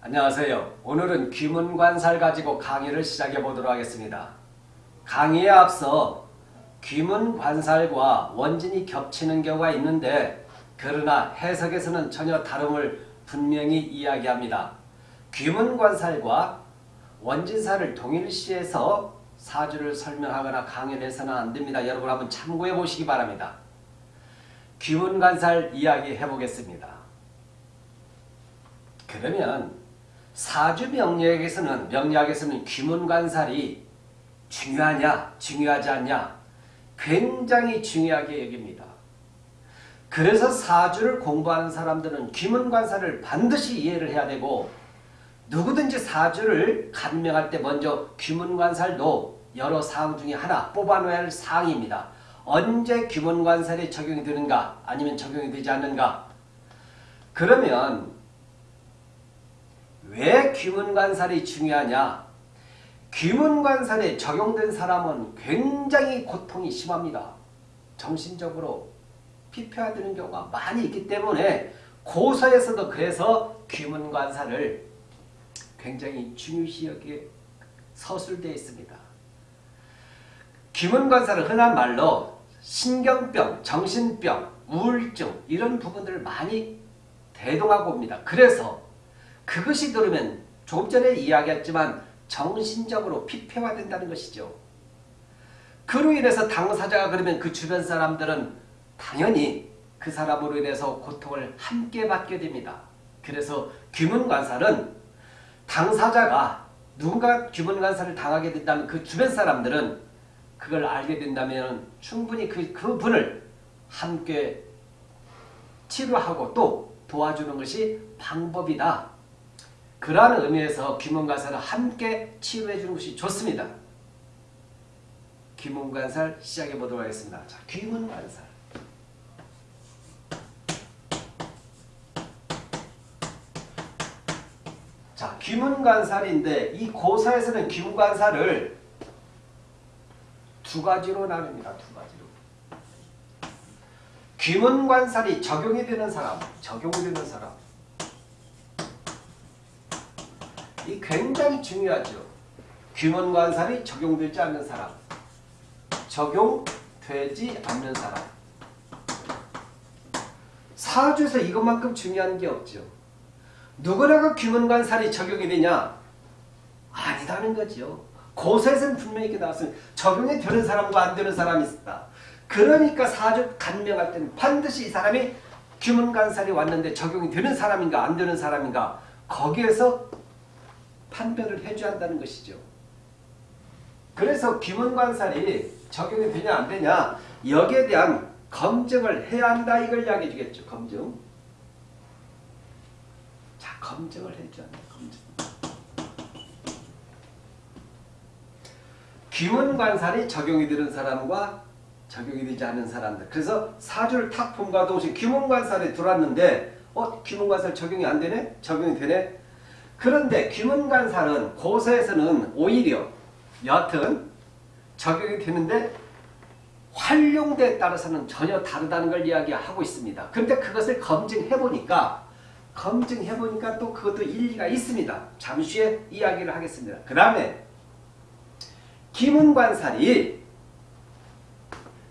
안녕하세요. 오늘은 귀문관살 가지고 강의를 시작해 보도록 하겠습니다. 강의에 앞서 귀문관살과 원진이 겹치는 경우가 있는데 그러나 해석에서는 전혀 다름을 분명히 이야기합니다. 귀문관살과 원진살을 동일시해서 사주를 설명하거나 강의를 해서는 안됩니다. 여러분 한번 참고해 보시기 바랍니다. 귀문관살 이야기 해보겠습니다. 그러면 사주 명리학에서는 명리학에서는 귀문관살이 중요하냐 중요하지 않냐 굉장히 중요하게 여깁니다. 그래서 사주를 공부하는 사람들은 귀문관살을 반드시 이해를 해야 되고 누구든지 사주를 간명할 때 먼저 귀문관살도 여러 사항 중에 하나 뽑아놓아야 할 사항입니다. 언제 귀문관살이 적용이 되는가 아니면 적용이 되지 않는가 그러면 왜 귀문관살이 중요하냐 귀문관살에 적용된 사람은 굉장히 고통이 심합니다. 정신적으로 피폐화되는 경우가 많이 있기 때문에 고서에서도 그래서 귀문관살을 굉장히 중요시 여기에 서술되어 있습니다. 귀문관살은 흔한 말로 신경병, 정신병, 우울증 이런 부분들을 많이 대동하고 옵니다. 그래서 그것이 들으면 조금 전에 이야기했지만 정신적으로 피폐화된다는 것이죠. 그로 인해서 당사자가 그러면 그 주변 사람들은 당연히 그 사람으로 인해서 고통을 함께 받게 됩니다. 그래서 귀문관살은 당사자가 누군가 귀문관살을 당하게 된다면 그 주변 사람들은 그걸 알게 된다면 충분히 그, 그 분을 함께 치료하고 또 도와주는 것이 방법이다. 그러한 의미에서 귀문관살을 함께 치료해 주는 것이 좋습니다. 귀문관살 시작해 보도록 하겠습니다. 자, 귀문관살. 자, 귀문관살인데 이 고사에서는 귀문관살을 두 가지로 나눕니다. 두 가지로. 귀문관살이 적용이 되는 사람, 적용이 되는 사람. 이 굉장히 중요하죠. 귀문관살이 적용되지 않는 사람, 적용되지 않는 사람. 사주에서 이것만큼 중요한 게 없죠. 누구나가 귀문관살이 적용이 되냐? 아니다는 거죠. 고서에서는 분명히 이렇게 나왔습니다. 적용이 되는 사람과 안 되는 사람이 있다. 그러니까 사주 간명할 때는 반드시 이 사람이 귀문관살이 왔는데 적용이 되는 사람인가 안 되는 사람인가 거기에서 판별을 해줘야 한다는 것이죠. 그래서 귀문관살이 적용이 되냐 안 되냐 여기에 대한 검증을 해야 한다 이걸 이야기해 주겠죠. 검증. 자 검증을 해줘야 한다. 검증. 귀문관살이 적용이 되는 사람과 적용이 되지 않는 사람들. 그래서 사주를 탁 본과 동시에 귀문관살이 들어왔는데 어? 귀문관살 적용이 안 되네? 적용이 되네? 그런데 귀문관살은 고서에서는 오히려 여하튼 적용이 되는데 활용대에 따라서는 전혀 다르다는 걸 이야기하고 있습니다. 그런데 그것을 검증해보니까 검증해보니까 또 그것도 일리가 있습니다. 잠시 후에 이야기를 하겠습니다. 그 다음에 기문관살이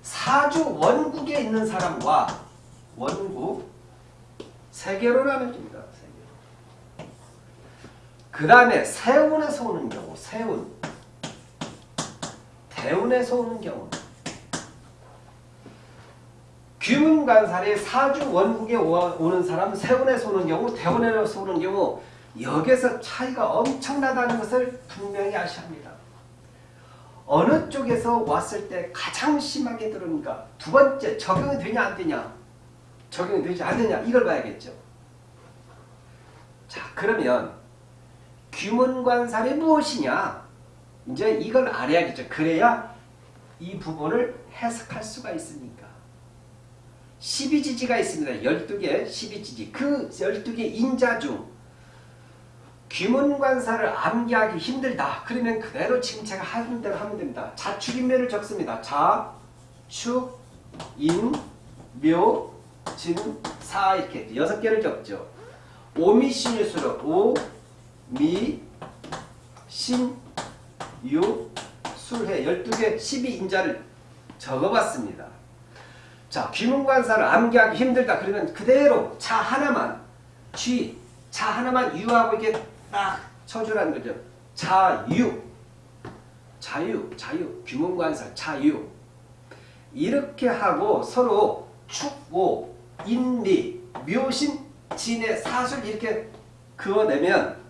사주 원국에 있는 사람과 원국 세 개로 나눠집니다. 그 다음에 세운에서 오는 경우 세운. 대운에서 오는 경우. 귀문관살이 사주 원국에 오는 사람 세운에서 오는 경우 대운에서 오는 경우 여기서 차이가 엄청나다는 것을 분명히 아셔야 합니다. 어느 쪽에서 왔을 때 가장 심하게 들으니까 두 번째 적용이 되냐 안 되냐? 적용이 되지 않느냐? 이걸 봐야겠죠. 자 그러면 귀문관살이 무엇이냐 이제 이걸 알아야겠죠. 그래야 이 부분을 해석할 수가 있으니까 12지지가 있습니다. 12개 12지지 그 12개 인자 중 귀문관사를 암기하기 힘들다. 그러면 그대로 지금 제가 하는 대로 하면 됩니다. 자축인묘를 적습니다. 자, 축, 인, 묘, 진, 사 이렇게 여섯 개를 적죠. 오미신유수로 오, 미, 신, 유, 술해. 12개 12인자를 적어봤습니다. 자, 귀문관사를 암기하기 힘들다 그러면 그대로 차 하나만 쥐, 차 하나만 유하고 이렇게 딱 쳐주라는 거죠. 자유, 자유, 자유, 귀문관사 자유. 이렇게 하고 서로 축오, 인리, 묘신, 진의 사술 이렇게 그어내면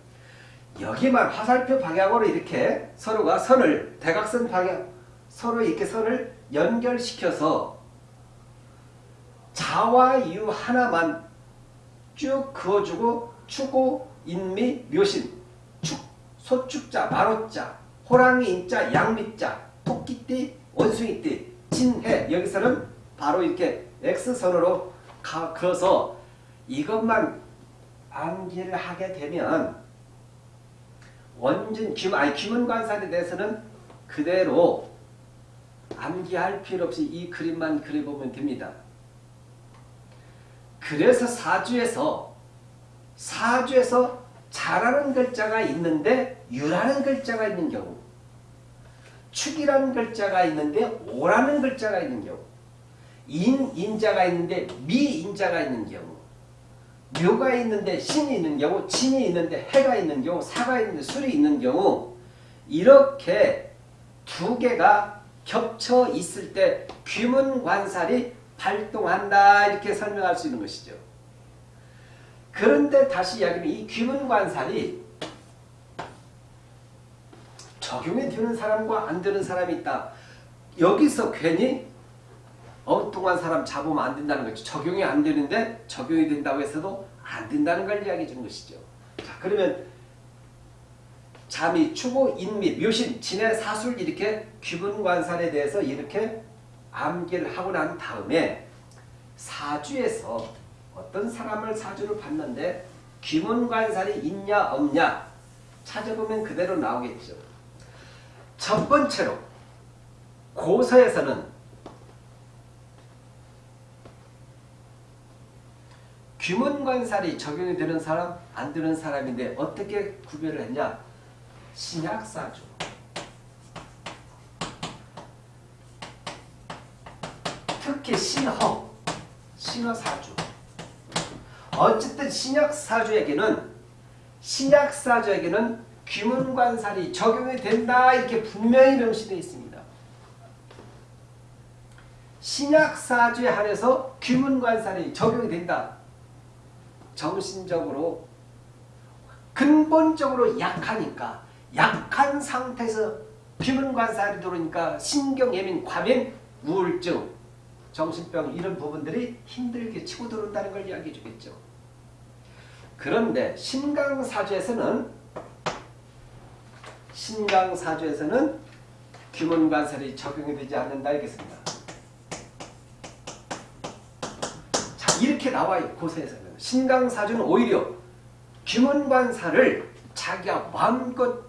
여기만 화살표 방향으로 이렇게 서로가 선을 대각선 방향 서로 이렇게 선을 연결시켜서 자와 유 하나만 쭉 그어주고 추고 인미 묘신 축 소축자 마로자 호랑이 인자 양미자 토끼띠 원숭이띠 진해. 여기서는 바로 이렇게 X선으로 가, 그어서 이것만 암기를 하게 되면 원진 귀 아니 귀문관살에 대해서는 그대로 암기할 필요 없이 이 그림만 그려보면 됩니다. 그래서 사주에서 사주에서 자라는 글자가 있는데 유라는 글자가 있는 경우 축이라는 글자가 있는데 오라는 글자가 있는 경우 인, 인자가 있는데 미인자가 있는 경우 묘가 있는데 신이 있는 경우 진이 있는데 해가 있는 경우 사가 있는데 술이 있는 경우 이렇게 두 개가 겹쳐 있을 때 귀문관살이 발동한다 이렇게 설명할 수 있는 것이죠. 그런데 다시 이야기하면 이 귀문관살이 적용이 되는 사람과 안 되는 사람이 있다. 여기서 괜히 엉뚱한 사람 잡으면 안 된다는 거죠. 적용이 안 되는데 적용이 된다고 해서도 안 된다는 걸 이야기해 주는 것이죠. 자, 그러면 잠이 추고 인미 묘신 진해 사술 이렇게 귀분관살에 대해서 이렇게 암기를 하고 난 다음에 사주에서 어떤 사람을 사주를 봤는데 귀문관살이 있냐 없냐 찾아보면 그대로 나오겠죠. 첫 번째로 고서에서는 귀문관살이 적용이 되는 사람 안 되는 사람인데 어떻게 구별을 했냐 신약사주 특히 신허 신허사주 어쨌든 신약사주에게는 신약사주에게는 귀문관살이 적용이 된다 이렇게 분명히 명시되어 있습니다. 신약사주에 한해서 귀문관살이 적용이 된다. 정신적으로 근본적으로 약하니까 약한 상태에서 귀문관살이 들어오니까 신경예민, 과민, 우울증, 정신병 이런 부분들이 힘들게 치고 들어온다는 걸 이야기해 주겠죠. 그런데 신강사주에서는 신강사주에서는 귀문관살이 적용이 되지 않는다 이겠습니다. 이렇게 나와요. 고세에서는. 신강사주는 오히려 귀문관살을 자기가 마음껏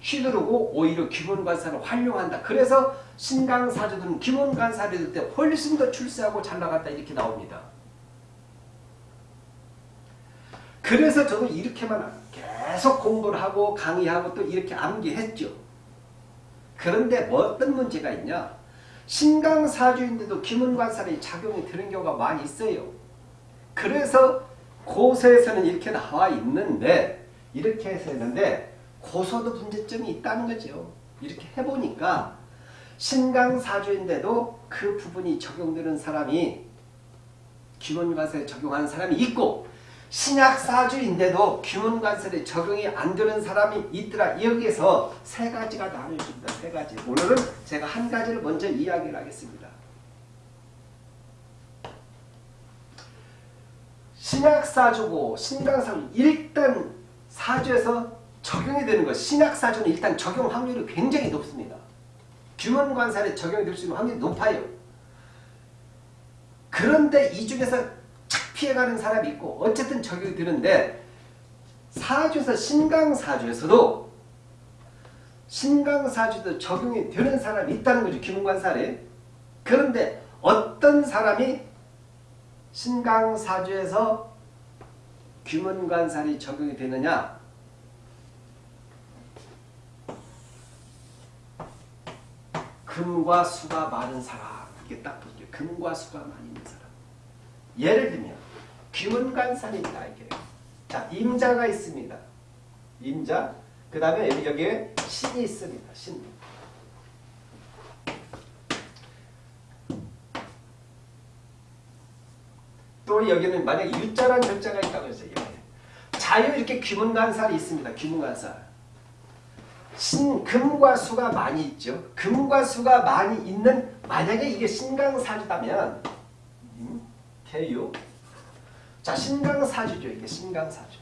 휘두르고 오히려 귀문관살을 활용한다. 그래서 신강사주들은 귀문관살이 될때 훨씬 더 출세하고 잘 나갔다 이렇게 나옵니다. 그래서 저도 이렇게만 계속 공부를 하고 강의하고 또 이렇게 암기했죠. 그런데 뭐 어떤 문제가 있냐? 신강사주인데도 귀문관살이 작용이 되는 경우가 많이 있어요. 그래서 고서에서는 이렇게 나와 있는데 이렇게 해서 했는데 고서도 문제점이 있다는 거죠. 이렇게 해보니까 신강사주인데도 그 부분이 적용되는 사람이 귀문관살에 적용하는 사람이 있고 신약 사주인데도 귀문관살에 적용이 안 되는 사람이 있더라. 여기에서 세 가지가 나눠집니다. 세 가지. 오늘은 제가 한 가지를 먼저 이야기를 하겠습니다. 신약 사주고 신강 사주 일단 사주에서 적용이 되는 것 신약 사주는 일단 적용 확률이 굉장히 높습니다. 규문관살에 적용이 될 수 있는 확률이 높아요. 그런데 이 중에서 착 피해가는 사람이 있고 어쨌든 적용이 되는데 사주에서 신강사주에서도 신강사주도 적용이 되는 사람이 있다는 거죠. 기문관살이 그런데 어떤 사람이 신강사주에서 귀문관살이 적용이 되느냐 금과 수가 많은 사람 이게 딱 보죠. 금과 수가 많이 있는 사람 예를 들면 귀문관산입니다. 이게 자 임자가 있습니다. 임자 그 다음에 여기에 신이 있습니다. 신. 또 여기는 만약에 유자란 절자가 있다고 해서 자유 이렇게 귀문관살이 있습니다. 귀문관살. 신, 금과 수가 많이 있죠. 금과 수가 많이 있는 만약에 이게 신강사주다면 음, 개유 자 신강사주죠. 이게 신강사주.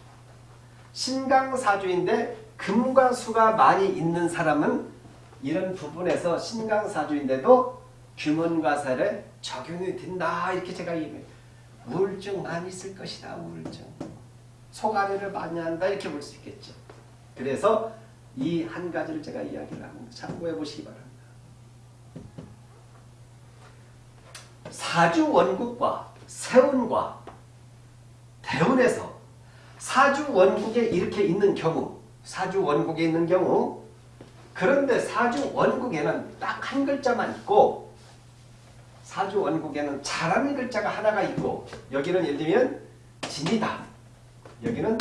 신강사주인데 금과 수가 많이 있는 사람은 이런 부분에서 신강사주인데도 규문과살에 적용이 된다. 이렇게 제가 얘기해요. 우울증 많이 있을 것이다. 우울증. 속앓이를 많이 한다. 이렇게 볼 수 있겠죠. 그래서 이 한 가지를 제가 이야기를 합니다. 참고해 보시기 바랍니다. 사주 원국과 세운과 대운에서 사주 원국에 이렇게 있는 경우 사주 원국에 있는 경우 그런데 사주 원국에는 딱 한 글자만 있고 사주 원국에는 잘하는 글자가 하나가 있고 여기는 예를 들면 진이다. 여기는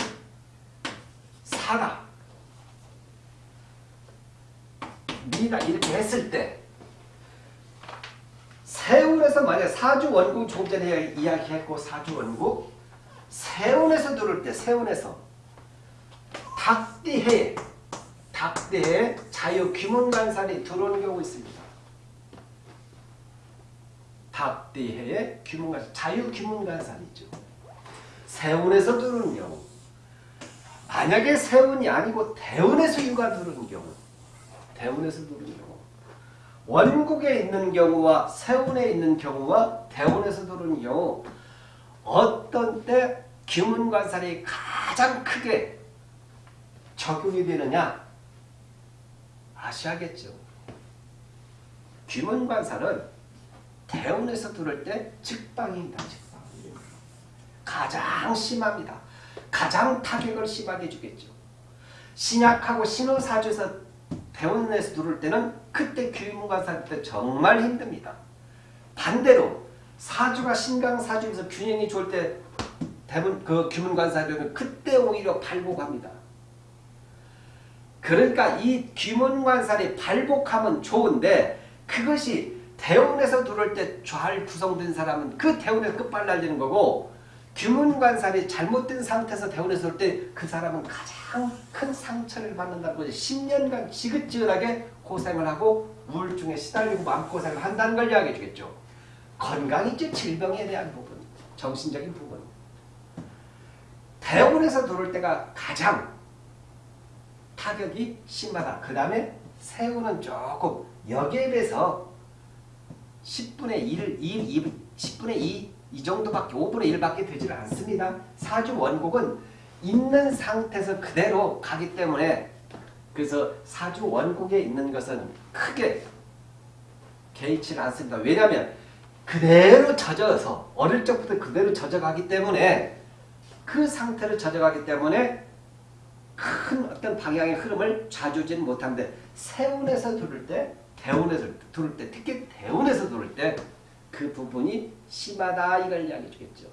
사라. 미다 이렇게 했을 때 세운에서 만약 사주 원국 조금 전에 이야기했고 사주 원국 세운에서 들을 때 세운에서. 닭띠해. 닭띠해 자유 귀문관살이 들어오는 경우 있습니다. 닭띠해에 귀문관살 자유 귀문관살이죠. 세운에서 들어오는 경우. 만약에 세운이 아니고 대운에서 유가 들어오는 경우. 대운에서 들어오는 경우. 원국에 있는 경우와 세운에 있는 경우와 대운에서 들어오는 경우. 어떤 때 귀문관살이 가장 크게 적용이 되느냐 아셔야겠죠. 귀문관살은 대운에서 들을 때 직방입니다. 직방. 가장 심합니다. 가장 타격을 심하게 주겠죠. 신약하고 신호사주에서 대운에서 들을 때는 그때 귀문관살 때 정말 힘듭니다. 반대로 사주가 신강사주에서 균형이 좋을 때 대문 그 귀문관사주는 그때 오히려 발복합니다. 그러니까 이 귀문관살이 발복하면 좋은데 그것이 대운에서 들어올 때 잘 구성된 사람은 그 대운에서 끝발날리는 거고 귀문관살이 잘못된 상태에서 대운에서 들어올 때 그 사람은 가장 큰 상처를 받는다고 10년간 지긋지긋하게 고생을 하고 우울증에 시달리고 마음고생을 한다는 걸 이야기해 주겠죠. 건강이죠. 질병에 대한 부분, 정신적인 부분. 대운에서 들어올 때가 가장 타격이 심하다. 그 다음에 세우는 조금 여기에 비해서 10분의 1, 2, 2 10분의 2, 이 정도밖에 5분의 1밖에 되질 않습니다. 사주 원곡은 있는 상태에서 그대로 가기 때문에 그래서 사주 원곡에 있는 것은 크게 개의치는 않습니다. 왜냐하면 그대로 젖어서 어릴 적부터 그대로 젖어가기 때문에 그 상태를 젖어가기 때문에 큰 어떤 방향의 흐름을 좌주지는 못하는데 세운에서 들을 때 대운에서 들을 때 특히 대운에서 들을 때 그 부분이 심하다 이걸 이야기해 주겠죠.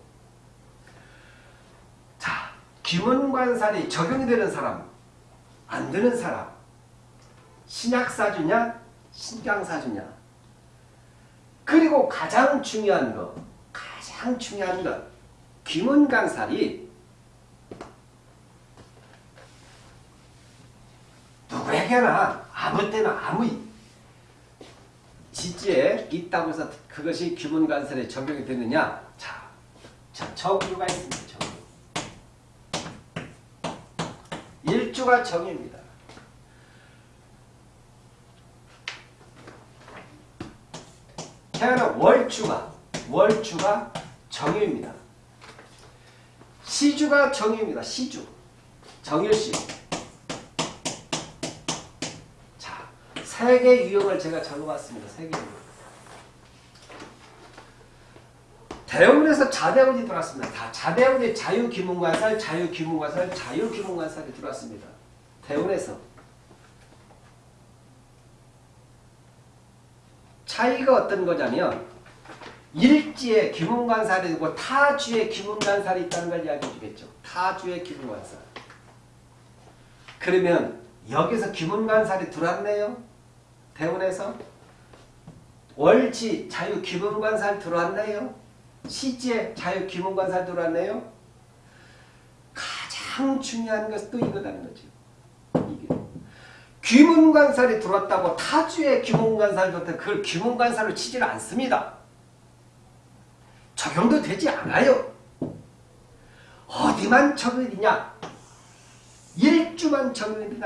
자, 기문관살이 적용이 되는 사람, 안 되는 사람 신약사주냐 신강사주냐 그리고 가장 중요한 것 가장 중요한 것 귀문강살이 누구에게나 아무 때나 아무 지지에 있다고 해서 그것이 귀문관설에 적용이 되느냐 자, 자 정주가 있습니다. 정주. 일주가 정입니다. 태어난 월주가 월주가 정유입니다. 시주가 정유입니다. 시주 정유시 세 개 유형을 제가 적어봤습니다. 세 개 유형. 대운에서 자대운이 들어왔습니다. 다 자대운이 자유기문관살, 자유기문관살, 자유기문관살이 들어왔습니다. 대운에서. 차이가 어떤 거냐면 일지에 귀문관살이 있고 타주에 귀문관살이 있다는 걸 이야기해 주겠죠. 타주에 귀문관살. 그러면 여기서 귀문관살이 들어왔네요. 대운에서 월지 자유 귀문관살 들어왔네요. 시지에 자유 귀문관살 들어왔네요. 가장 중요한 것은 또 이거라는 거죠. 귀문관살이 들어왔다고 타주에 귀문관살 줬다 그걸 귀문관살로 치지를 않습니다. 적용도 되지 않아요. 어디만 적용이 되냐? 일주만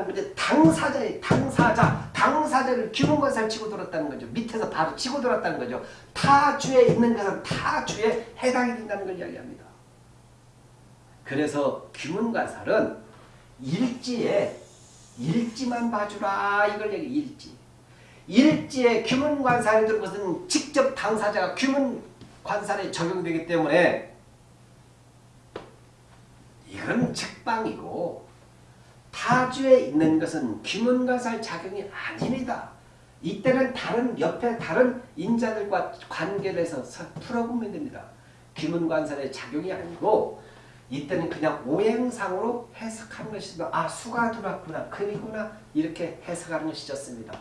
거죠. 당사자의 당사자, 당사자를 귀문관살 치고 들었다는 거죠. 밑에서 바로 치고 들었다는 거죠. 타주에 있는 것은 타주에 해당이 된다는 걸 이야기합니다. 그래서 귀문관살은 일지에 일지만 봐주라 이걸 얘기 일지. 일지에 귀문관살이 들은 것은 직접 당사자가 귀문관살에 적용되기 때문에 이건 책방이고 타주에 있는 것은 귀문관살 작용이 아닙니다. 이때는 다른 옆에 다른 인자들과 관계를 해서 풀어보면 됩니다. 귀문관살의 작용이 아니고 이때는 그냥 오행상으로 해석하는 것이다. 아 수가 들어왔구나 금이구나 이렇게 해석하는 것이 좋습니다.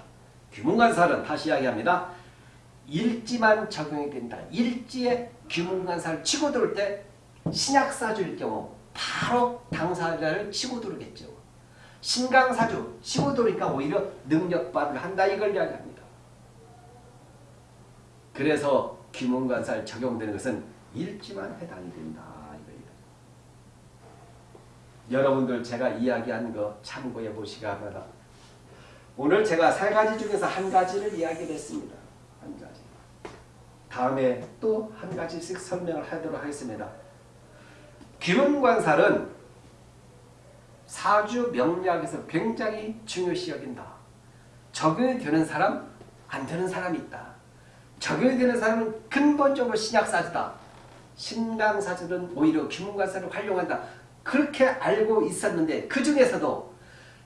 귀문관살은 다시 이야기합니다. 일지만 적용이 된다. 일지에 귀문관살을 치고 들을 때 신약사주일 경우 바로 당사자를 치고 들겠죠. 신강사주 치고 들으니까 오히려 능력발휘를 한다 이걸 이야기합니다. 그래서 귀문관살 적용되는 것은 일지만 해당이 된다. 여러분들 제가 이야기한 거 참고해 보시기 바랍니다. 오늘 제가 세 가지 중에서 한 가지를 이야기를 했습니다. 한 가지. 다음에 또 한 가지씩 설명을 하도록 하겠습니다. 귀문관살은 사주 명리학에서 굉장히 중요시 여긴다. 적용이 되는 사람, 안 되는 사람이 있다. 적용이 되는 사람은 근본적으로 신약사주다. 신강사주는 오히려 귀문관살을 활용한다. 그렇게 알고 있었는데 그 중에서도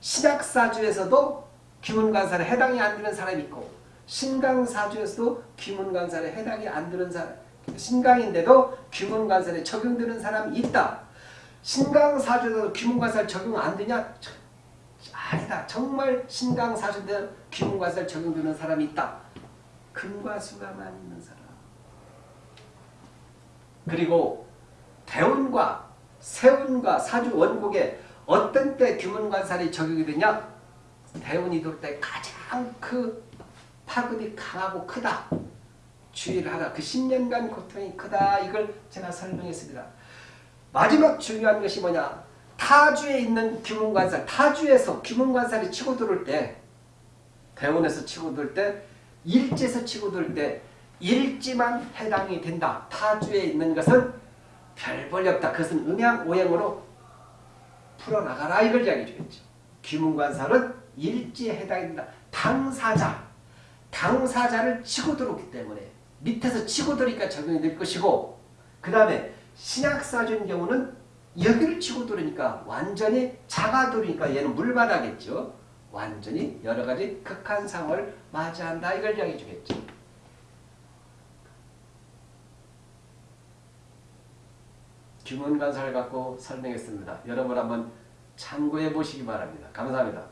신약사주에서도 귀문관살에 해당이 안 되는 사람이 있고 신강사주에서도 귀문관살에 해당이 안 되는 사람 신강인데도 귀문관살에 적용되는 사람이 있다. 신강사주에서 귀문관살 적용 안 되냐? 아니다. 정말 신강사주인데 귀문관살 적용되는 사람이 있다. 금과 수가만 있는 사람. 그리고 대운과 세운과 사주 원국에 어떤 때 규문관살이 적용이 되냐? 대운이 돌 때 가장 그 파급이 강하고 크다. 주의를 하라. 그 10년간 고통이 크다. 이걸 제가 설명했습니다. 마지막 중요한 것이 뭐냐? 타주에 있는 규문관살, 타주에서 규문관살이 치고 들어올 때 대운에서 치고 들어올 때 일지에서 치고 들어올 때 일지만 해당이 된다. 타주에 있는 것은 별 볼이 없다. 그것은 음양 오행으로 풀어나가라 이걸 이야기해 주겠죠. 귀문관살은 일지에 해당이 된다. 당사자, 당사자를 치고 들어오기 때문에 밑에서 치고 들으니까 적용이 될 것이고 그 다음에 신약사주인 경우는 여기를 치고 들으니까 완전히 자가 들으니까 얘는 물만하겠죠. 완전히 여러 가지 극한 상황을 맞이한다 이걸 이야기해 주겠죠. 규문관사를 갖고 설명했습니다. 여러분 한번 참고해 보시기 바랍니다. 감사합니다.